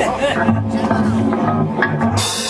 Thank you.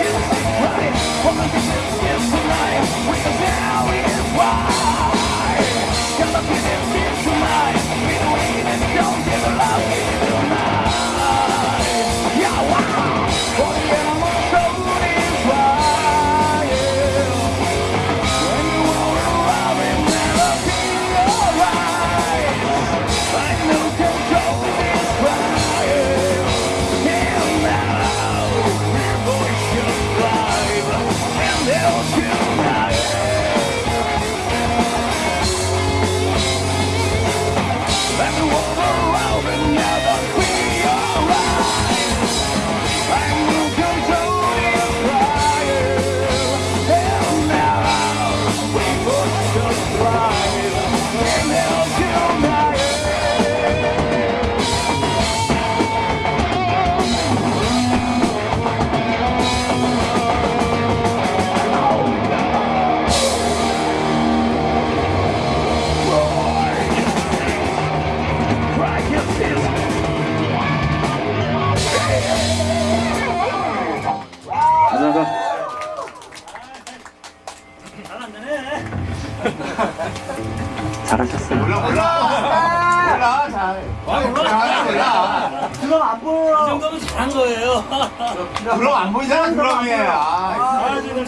잘하셨어요. 몰라 몰라. 몰라 잘 몰라 몰라. 그럼 안 보여. 이 정도면 잘한 거예요. 그럼 안 보이잖아 그럼이 아, 아, 지금